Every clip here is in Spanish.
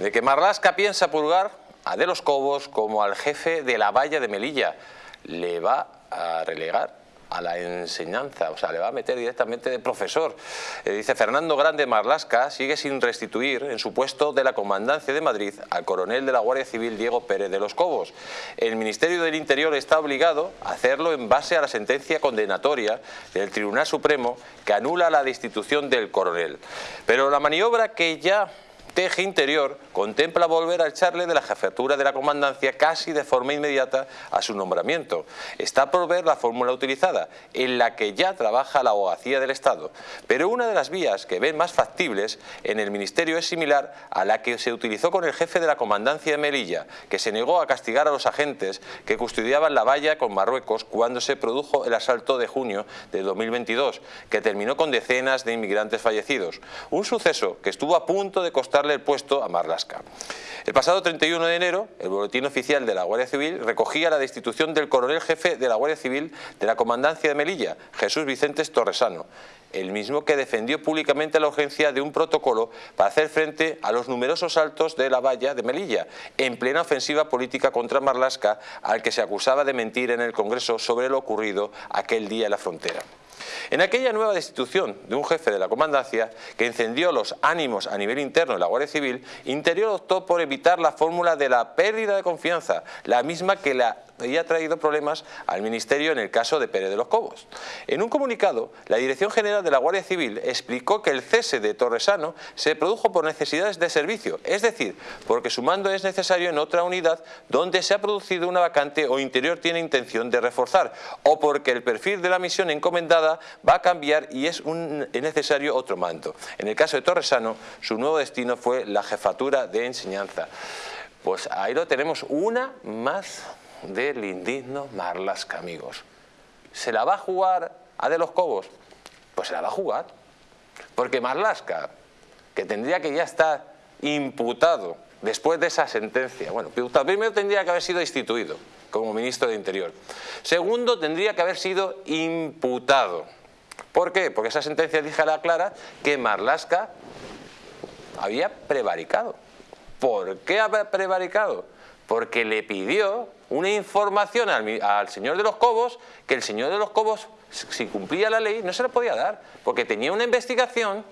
de que Marlasca piensa purgar a De los Cobos como al jefe de la valla de Melilla. Le va a relegar a la enseñanza, o sea, le va a meter directamente de profesor. Eh, dice Fernando Grande Marlasca sigue sin restituir en su puesto de la Comandancia de Madrid al coronel de la Guardia Civil Diego Pérez de los Cobos. El Ministerio del Interior está obligado a hacerlo en base a la sentencia condenatoria del Tribunal Supremo que anula la destitución del coronel. Pero la maniobra que ya Teje Interior contempla volver a echarle de la jefatura de la comandancia casi de forma inmediata a su nombramiento. Está por ver la fórmula utilizada, en la que ya trabaja la abogacía del Estado. Pero una de las vías que ven más factibles en el Ministerio es similar a la que se utilizó con el jefe de la comandancia de Melilla, que se negó a castigar a los agentes que custodiaban la valla con Marruecos cuando se produjo el asalto de junio de 2022, que terminó con decenas de inmigrantes fallecidos. Un suceso que estuvo a punto de el puesto a Marlasca. El pasado 31 de enero, el boletín oficial de la Guardia Civil recogía la destitución del coronel jefe de la Guardia Civil de la Comandancia de Melilla, Jesús Vicentes Torresano, el mismo que defendió públicamente la urgencia de un protocolo para hacer frente a los numerosos saltos de la valla de Melilla, en plena ofensiva política contra Marlasca, al que se acusaba de mentir en el Congreso sobre lo ocurrido aquel día en la frontera. En aquella nueva destitución de un jefe de la comandancia que encendió los ánimos a nivel interno de la Guardia Civil, Interior optó por evitar la fórmula de la pérdida de confianza, la misma que la había traído problemas al Ministerio en el caso de Pérez de los Cobos. En un comunicado, la Dirección General de la Guardia Civil explicó que el cese de Torresano se produjo por necesidades de servicio, es decir, porque su mando es necesario en otra unidad donde se ha producido una vacante o Interior tiene intención de reforzar, o porque el perfil de la misión encomendada va a cambiar y es necesario otro mando. En el caso de Torresano, su nuevo destino fue la jefatura de enseñanza. Pues ahí lo tenemos, una más del indigno Marlasca, amigos. ¿Se la va a jugar a De los Cobos? Pues se la va a jugar. Porque Marlasca, que tendría que ya estar imputado después de esa sentencia, bueno, primero tendría que haber sido instituido como ministro de Interior. Segundo, tendría que haber sido imputado. ¿Por qué? Porque esa sentencia dijera clara que Marlasca había prevaricado. ¿Por qué había prevaricado? Porque le pidió una información al, señor de los Cobos que el señor de los Cobos, si cumplía la ley, no se la podía dar, porque tenía una investigación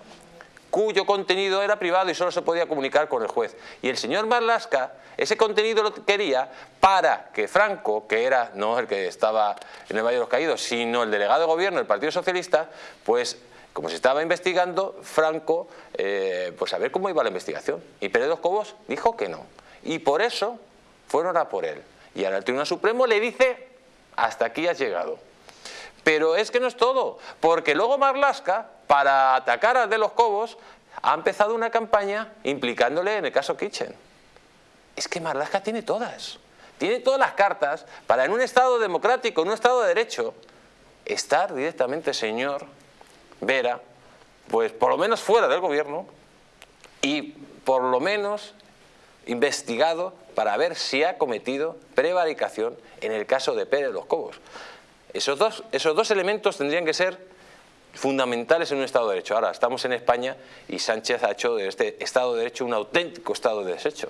cuyo contenido era privado y solo se podía comunicar con el juez. Y el señor Marlasca ese contenido lo quería para que Franco, que era no el que estaba en el Valle de los Caídos, sino el delegado de gobierno del Partido Socialista, pues como se estaba investigando, Franco, eh, pues a ver cómo iba la investigación. Y Pérez de Cobos dijo que no. Y por eso fueron a por él. Y ahora el Tribunal Supremo le dice, hasta aquí has llegado. Pero es que no es todo, porque luego Marlasca, para atacar a De los Cobos, ha empezado una campaña implicándole en el caso Kitchen. Es que Marlasca tiene todas, tiene todas las cartas para en un Estado democrático, en un Estado de Derecho, estar directamente, señor Vera, pues por lo menos fuera del gobierno y por lo menos investigado para ver si ha cometido prevaricación en el caso de Pérez los Cobos. Esos dos, esos dos elementos tendrían que ser fundamentales en un Estado de Derecho. Ahora, estamos en España y Sánchez ha hecho de este Estado de Derecho un auténtico Estado de Derecho.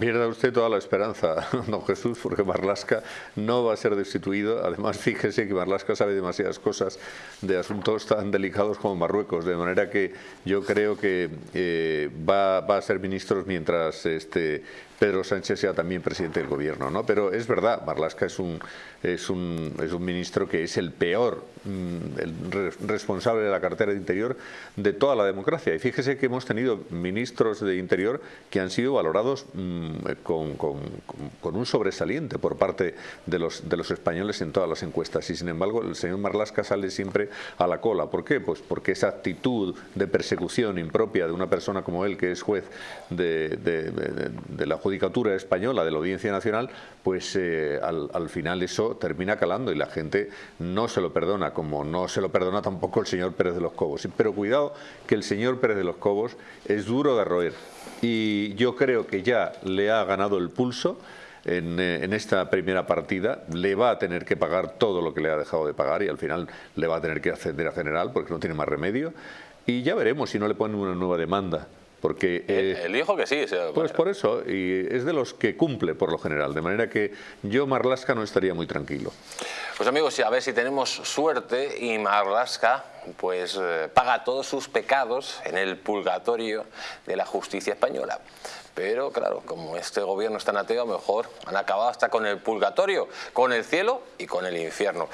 Pierda usted toda la esperanza, don Jesús, porque Marlasca no va a ser destituido. Además, fíjese que Marlasca sabe demasiadas cosas de asuntos tan delicados como Marruecos, de manera que yo creo que eh, va, a ser ministro mientras este, Pedro Sánchez sea también presidente del gobierno. ¿no? Pero es verdad, Marlasca es un, es un, es un ministro que es el peor mm, el responsable de la cartera de Interior de toda la democracia. Y fíjese que hemos tenido ministros de Interior que han sido valorados mm, con, con, un sobresaliente por parte de los, de los españoles en todas las encuestas. Y sin embargo, el señor Marlasca sale siempre a la cola. ¿Por qué? Pues porque esa actitud de persecución impropia de una persona como él, que es juez de, la judicatura española de la Audiencia Nacional, pues eh, al, final eso termina calando y la gente no se lo perdona, como no se lo perdona tampoco el señor Pérez de los Cobos. Pero cuidado que el señor Pérez de los Cobos es duro de roer y yo creo que ya le ha ganado el pulso en, eh, en, esta primera partida, le va a tener que pagar todo lo que le ha dejado de pagar y al final le va a tener que ascender a general porque no tiene más remedio. Y ya veremos si no le ponen una nueva demanda Porque, eh, él dijo que sí. pues por eso, y es de los que cumple por lo general, de manera que yo Marlasca no estaría muy tranquilo. Pues amigos, a ver si tenemos suerte y Marlasca pues eh, paga todos sus pecados en el purgatorio de la justicia española. Pero claro, como este gobierno es tan ateo, mejor han acabado hasta con el purgatorio, con el cielo y con el infierno.